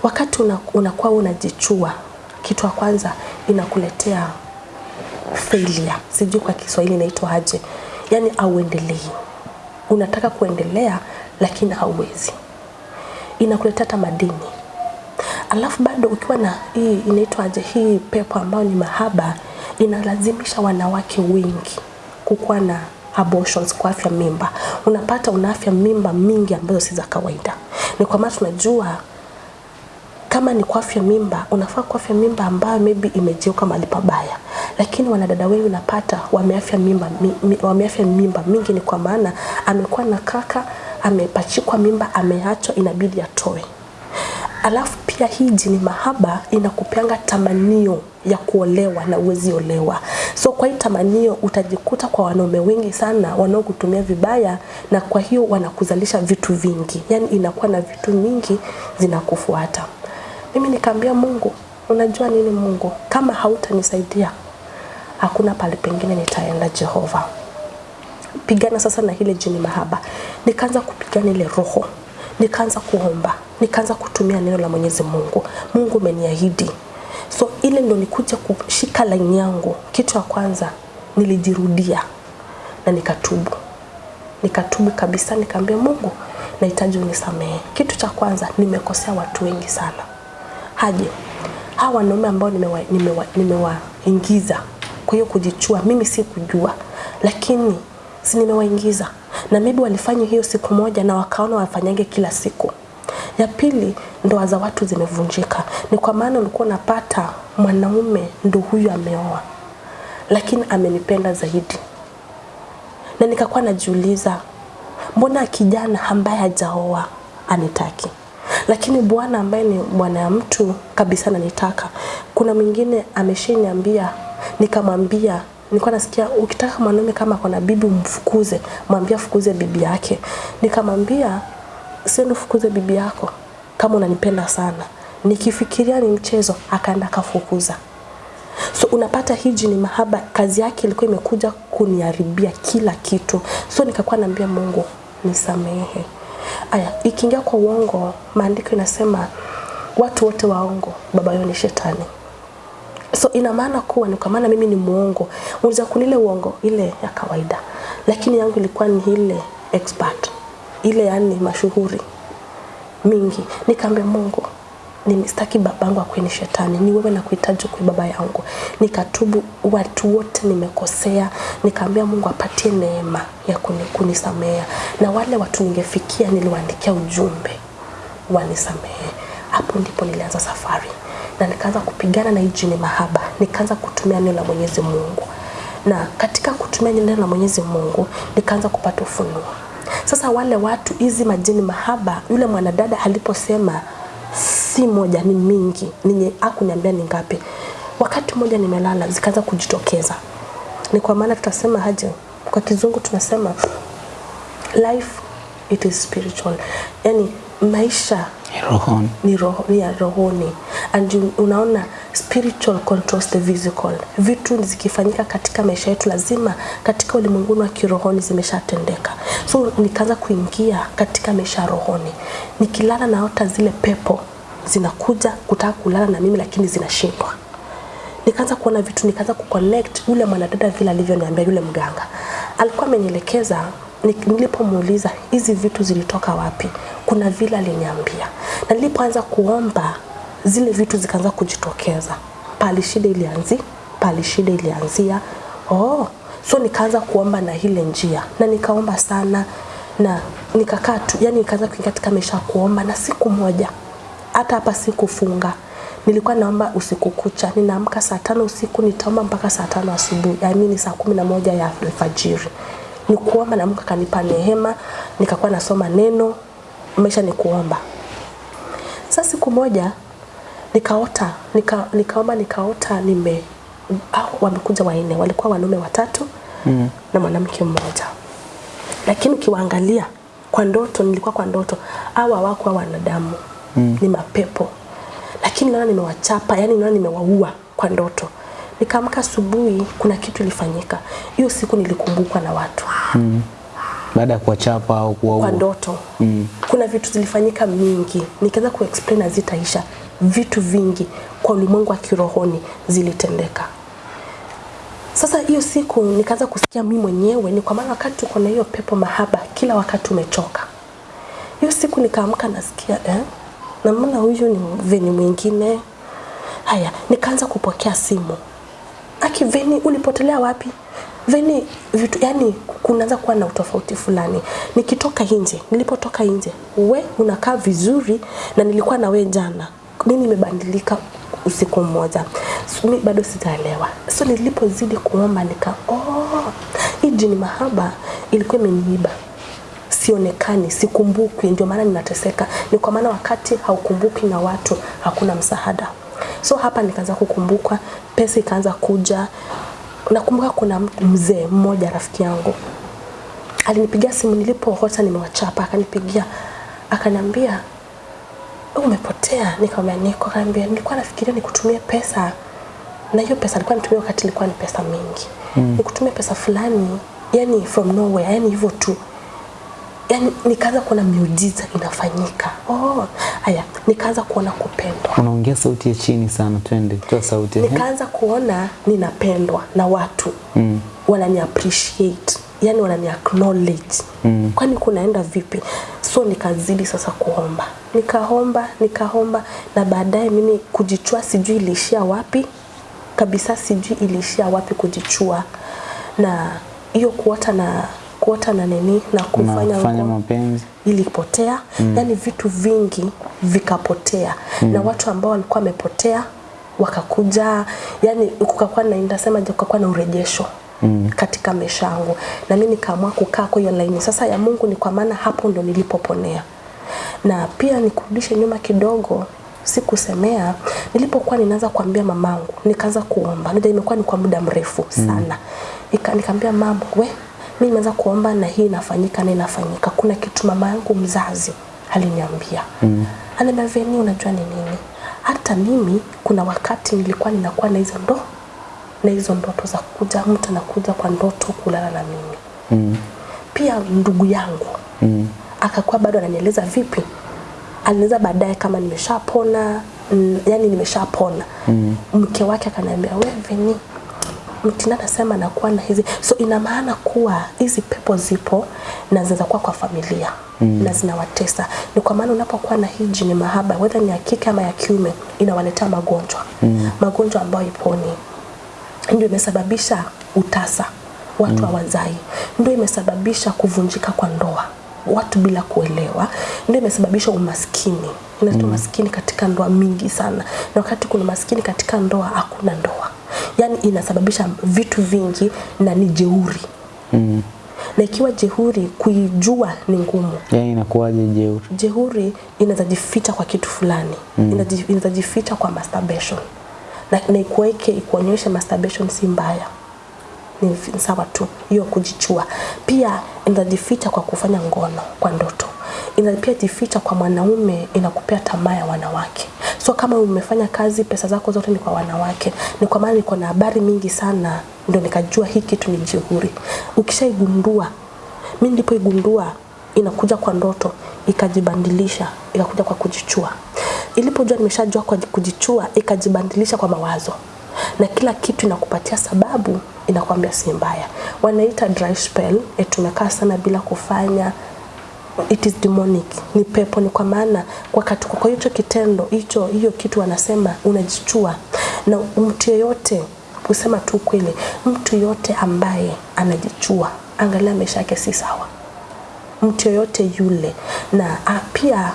[SPEAKER 1] Wakati unakuwa una, unajichua kitu ya kwanza inakuletea failure. Sijui kwa kiswahili inaitwa aje. Yani auendelei unataka kuendelea lakini hauwezi. Inakuletea hata madini alafu bado ukiwa na hii inaitwaje hii pepo ambayo ni mahaba inalazimisha wanawake wengi kukuwa na abortions kwa afya mimba. Unapata una afya mimba mingi ambazo si za kawaida. Ni kwa maana tunajua kama ni kwa afya mimba unafaa kwa afya mimba ambayo maybe imejiuka mahali pabaya. Lakini wanadada wengi unapata wameafya mimba mi, mi, wameafya mimba mingi ni kwa maana amekuwa na kaka amepachikwa mimba ameachwa inabidi atoe. Alafu pia hii jini mahaba inakupeanga tamanio ya kuolewa na uwezi olewa. So kwa hii tamanio utajikuta kwa wanaume wengi sana wanaokutumia vibaya na kwa hiyo wanakuzalisha vitu vingi. Yani inakuwa na vitu mingi zinakufuata. Mimi nikaambia mungu unajua nini mungu? Kama hautanisaidia hakuna pale pengine nitaenda jehova. Pigana sasa na ile jini mahaba. Nikaanza kupigana ile roho. Nikaanza kuomba nikaanza kutumia neno la mwenyezi mungu. Mungu umeniahidi so ile ndo nikuja kushika laini yangu. Kitu ya kwanza nilijirudia na nikatubu. Nikatubu kabisa nikaambia mungu nahitaji unisamehe. Kitu cha kwanza nimekosea watu wengi sana. Haje hawa wanaume ambao nimewaingiza nimewa, nimewa kwa hiyo kujichua mimi si kujua lakini si nimewaingiza. Na maybe walifanya hiyo siku moja na wakaona wafanyange kila siku ya pili ndoa za watu zimevunjika. Ni kwa maana ulikuwa unapata mwanaume ndo huyu ameoa lakini amenipenda zaidi. Na nikakuwa najiuliza mbona kijana ambaye hajaoa anitaki? Lakini bwana ambaye ni bwana ya mtu kabisa ananitaka kuna mwingine ameshaniambia nikamwambia nilikuwa nasikia ukitaka mwanaume kama kuna bibi umfukuze mwambie afukuze bibi yake. Nikamwambia siende fukuze bibi yako kama unanipenda sana. Nikifikiria ni mchezo akaenda kafukuza. so unapata hiji ni mahaba kazi yake ilikuwa imekuja kuniharibia kila kitu. So nikakuwa naambia mungu nisamehe. Aya ikiingia kwa uongo maandiko inasema watu wote waongo baba yao ni shetani. So ina maana kuwa ni kwa maana mimi ni muongo. Unaweza kunile uongo ile ya kawaida. Lakini yangu ilikuwa ni ile expert ile yani mashuhuri mingi. Nikaambia mungu nimestaki babangu akwe ni shetani ni wewe nakuhitaji kwa baba yangu. Nikatubu watu wote nimekosea. Nikaambia mungu apatie neema ya kunisamea na wale watu ningefikia niliwaandikia ujumbe wanisamehe. Hapo ndipo nilianza safari. Na nikaanza kupigana na jini mahaba. Nikaanza kutumia neno la mwenyezi mungu. Na katika kutumia neno la mwenyezi mungu nikaanza kupata ufunuo sasa wale watu hizi majini mahaba yule mwanadada aliposema si moja ni mingi ninye akuniambia ni ngapi. Wakati mmoja nimelala zikaanza kujitokeza. Ni kwa maana tutasema haje kwa kizungu tunasema life it is spiritual. Yani maisha
[SPEAKER 2] rohoni.
[SPEAKER 1] Ni, roho, ni ya rohoni. And you, unaona spiritual controls the physical. Vitu zikifanyika katika maisha yetu lazima katika ulimwenguni wa kirohoni zimeshatendeka. So nikaanza kuingia katika maisha ya rohoni. Nikilala naota zile pepo zinakuja kutaka kulala na mimi lakini zinashindwa. Nikaanza kuona vitu nikaanza kuconnect yule mwanadada vile alivyoniambia yule mganga. Alikuwa amenielekeza ni- nilipomuuliza hizi vitu zilitoka wapi? Kuna vile aliniambia. Na nilipoanza kuomba zile vitu zikaanza kujitokeza. Pali shida ilianzi pali shida ilianzia. Oh so nikaanza kuomba na ile njia. Na nikaomba sana na nikakaa tu yani nikaanza kuingia katika maisha ya kuomba. Na siku moja hata hapa sikufunga. Nilikuwa naomba usiku kucha. Ninaamka saa tano usiku nitaomba mpaka saa tano asubuhi. Yaani ni saa kumi na moja ya alfajiri ni kuomba na Mungu akanipa neema nikakuwa nasoma neno maisha ni kuomba. Sasa siku moja nikaota nika, nikaomba nikaota nime au wamekuja wanne walikuwa wanaume watatu mm. na mwanamke mmoja. Lakini ukiwaangalia kwa ndoto nilikuwa kwa ndoto au hawakuwa wanadamu. Mm. ni mapepo. Lakini naona nimewachapa yani naona nimewaua kwa ndoto nikaamka asubuhi kuna kitu ilifanyika. Hiyo siku nilikumbukwa na watu.
[SPEAKER 2] Baada ya kuwachapa au
[SPEAKER 1] kwa ndoto. Mm. kuna vitu zilifanyika mingi. Nikaanza kuexplain hazitaisha. Vitu vingi kwa ulimwengu wa kirohoni zilitendeka. Sasa hiyo siku nikaanza kusikia mimi mwenyewe ni kwa maana wakati uko na hiyo pepo mahaba kila wakati umechoka. Hiyo siku nikaamka nasikia eh? na mbona huyu ni veni mwingine. Haya nikaanza kupokea simu aki veni ulipotelea wapi? Veni vitu yani kunaanza kuwa na utofauti fulani. Nikitoka nje nilipotoka nje we unakaa vizuri na nilikuwa na we jana. Nini imebadilika usiku mmoja. So, mi bado sitaelewa. So nilipozidi kuomba nika oh, hii jini mahaba ilikuwa imeniiba. Sionekani sikumbukwi. Ndio maana ninateseka. Ni kwa maana wakati haukumbuki na watu hakuna msaada so hapa nikaanza kukumbuka pesa ikaanza kuja. Nakumbuka kuna mzee mmoja rafiki yangu. Alinipigia simu nilipoota nimewachapa. Akanipigia akaniambia "Wewe umepotea? Nikamwambia niko. Akaniambia nilikuwa nafikiria nikutumie pesa. Na hiyo pesa alikuwa nitumia wakati ilikuwa ni pesa mingi. Mm. nikutumie pesa fulani yani from nowhere yani hivyo tu yani nikaanza kuona miujiza inafanyika. Oh haya nikaanza kuona kupendwa.
[SPEAKER 2] Unaongea sauti ya chini sana twende toa sauti
[SPEAKER 1] nikaanza kuona ninapendwa na watu. Mm. wanani appreciate yani wanani acknowledge. Mm. kwani kunaenda vipi? So nikazidi sasa kuomba. Nikaomba nikaomba na baadaye mimi kujichua sijui iliishia wapi. Kabisa sijui iliishia wapi kujichua. Na hiyo kuota na kuota na nini na kufanya kufanya
[SPEAKER 2] mapenzi
[SPEAKER 1] ilipotea mm. yani vitu vingi vikapotea mm. na watu ambao walikuwa wamepotea wakakuja yani kukakuwa na ndasema kukakuwa na urejesho mm. katika maisha yangu na mimi nikaamua kukaa kwa hiyo laini sasa ya Mungu ni kwa maana hapo ndo nilipoponea na pia nikurudishe nyuma kidogo sikusemea nilipokuwa ninaanza kuambia mamangu nikaanza kuomba ndio imekuwa ni kwa muda mrefu sana mm. nikaambia mama we mimi nimeanza kuomba na hii inafanyika na inafanyika kuna kitu mama yangu mzazi aliniambia mm. ananiambia Veni unajua ni nini hata mimi kuna wakati nilikuwa ninakuwa na hizo ndo na hizo ndoto za kuja mtu anakuja kwa ndoto kulala na mimi
[SPEAKER 2] mm.
[SPEAKER 1] pia ndugu yangu
[SPEAKER 2] Mm.
[SPEAKER 1] akakuwa bado ananieleza vipi alinieleza baadaye kama nimeshapona mm, yani nimeshapona mm. mke wake akaniambia wewe Veni mtina anasema nakuwa na hizi. So ina maana kuwa hizi pepo zipo na zinaweza kuwa kwa familia mm. na zinawatesa. Ni kwa maana unapokuwa na hii jini mahaba whether ni ya kike ama ya kiume inawaletea magonjwa. Mm. magonjwa ambayo iponi ndio imesababisha utasa. Watu hawazai. Ndio imesababisha kuvunjika kwa ndoa. Watu bila kuelewa. Ndio imesababisha umaskini. Inaleta umaskini katika ndoa mingi sana. Na wakati kuna umaskini katika ndoa hakuna ndoa yaani inasababisha vitu vingi na ni jeuri.
[SPEAKER 3] Mm.
[SPEAKER 1] na ikiwa jeuri kuijua ni ngumu.
[SPEAKER 3] Yani inakuwaje jeuri?
[SPEAKER 1] jeuri inazajificha kwa kitu fulani. Mm. inazajificha kwa masturbation. Na, na ikuweke ikuonyeshe masturbation si mbaya. Ni sawa tu hiyo kujichua. Pia inazajificha kwa kufanya ngono kwa ndoto pia jificha kwa mwanaume inakupea tamaa ya wanawake. So kama umefanya kazi pesa zako zote ni kwa wanawake. Ni kwa maana niko na habari mingi sana ndio nikajua hii kitu ni jeuri. Ukishaigundua mi nilipoigundua inakuja kwa ndoto ikajibandilisha ikakuja kwa kujichua. Ilipojua nimeshajua kwa kujichua ikajibandilisha kwa mawazo. Na kila kitu inakupatia sababu inakwambia si mbaya. Wanaita dry spell e tumekaa sana bila kufanya it is demonic. Ni pepo ni kwa maana wakati kwa hicho kitendo hicho hiyo kitu wanasema unajichua. Na mtu yeyote kusema tu kweli mtu yote ambaye anajichua angalia maisha yake si sawa. Mtu yoyote yule. Na a, pia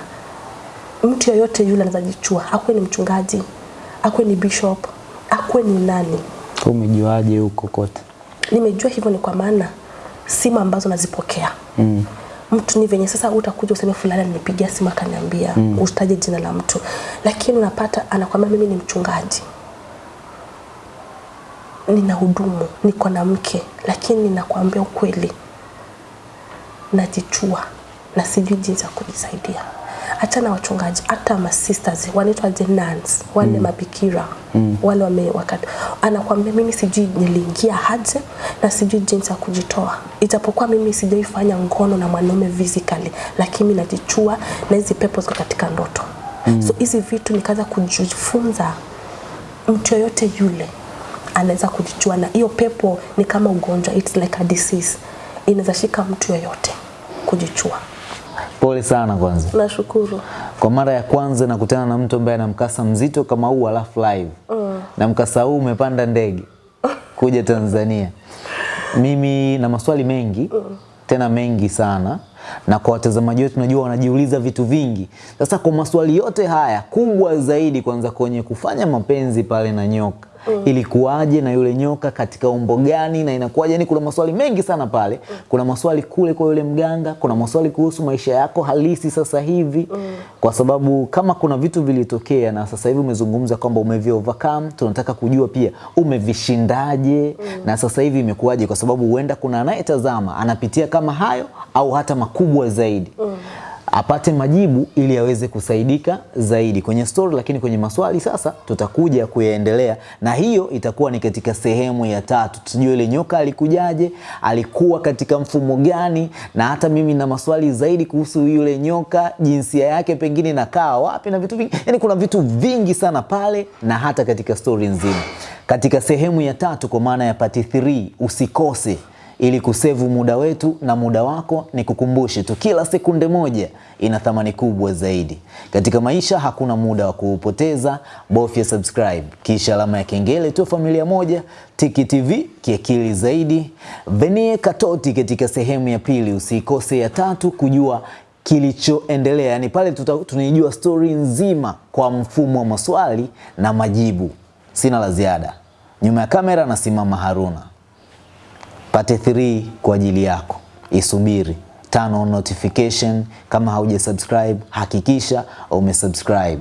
[SPEAKER 1] mtu yoyote yule anajichua, jichua. Akuwe ni mchungaji akuwe ni bishop akuwe ni nani.
[SPEAKER 3] Umejuaje huko kote?
[SPEAKER 1] nimejua hivyo ni kwa maana simu ambazo nazipokea. Mm. Mtu ni venye sasa utakuja useme fulani alinipigia simu akaniambia mm. usitaje jina la mtu. Lakini unapata anakwambia mimi ni mchungaji. Nina hudumu niko na mke lakini ninakwambia ukweli. Najichua na sijui jinsi ya kujisaidia hata na wachungaji hata masisters wanaitwa the nuns wale mm. mabikira mm. wale wame wakati anakwambia mimi sijui niliingia haje na sijui jinsi ya kujitoa ijapokuwa mimi sijaifanya ngono na mwanaume physically lakini najichua na hizi pepo ziko katika ndoto mm. so hizi vitu nikaanza kujifunza mtu yoyote yule anaweza kujichua na hiyo pepo ni kama ugonjwa it's like a disease inaweza shika mtu yoyote kujichua
[SPEAKER 2] Pole sana kwanza.
[SPEAKER 1] nashukuru
[SPEAKER 2] Kwa mara ya kwanza nakutana na mtu ambaye ana mkasa mzito kama huu alafu live. Mm. Na mkasa huu umepanda ndege [laughs] kuja Tanzania. Mimi na maswali mengi mm. tena mengi sana na kwa watazamaji wetu najua wanajiuliza vitu vingi. Sasa kwa maswali yote haya kubwa zaidi kwanza kwenye kufanya mapenzi pale na nyoka mm. ilikuwaje na yule nyoka katika umbo gani na inakuwaje? Yani kuna maswali mengi sana pale mm. kuna maswali kule kwa yule mganga, kuna maswali kuhusu maisha yako halisi sasa hivi mm. kwa sababu kama kuna vitu vilitokea na sasa hivi umezungumza kwamba umevi overcome, tunataka kujua pia umevishindaje mm. na sasa hivi imekuwaje, kwa sababu huenda kuna anayetazama anapitia kama hayo au hata makubwa zaidi mm apate majibu ili aweze kusaidika zaidi kwenye story, lakini kwenye maswali sasa tutakuja kuyaendelea, na hiyo itakuwa ni katika sehemu ya tatu. Tujue ile nyoka alikujaje, alikuwa katika mfumo gani, na hata mimi na maswali zaidi kuhusu yule nyoka, jinsia yake pengine nakaa wapi na vitu vingi. Yani kuna vitu vingi sana pale, na hata katika story nzima. Katika sehemu ya tatu, kwa maana ya part 3, usikose ili kusevu muda wetu na muda wako, ni kukumbushe tu, kila sekunde moja ina thamani kubwa zaidi katika maisha. Hakuna muda wa kuupoteza, bofya subscribe kisha alama ya kengele tu. Familia moja Tiki TV kiakili zaidi. Venie Katoti katika sehemu ya pili, usikose ya tatu kujua kilichoendelea, yani pale tunaijua stori nzima kwa mfumo wa maswali na majibu. Sina la ziada, nyuma ya kamera nasimama Haruna pate 3 kwa ajili yako, isubiri. Turn on notification. Kama hauja subscribe, hakikisha umesubscribe.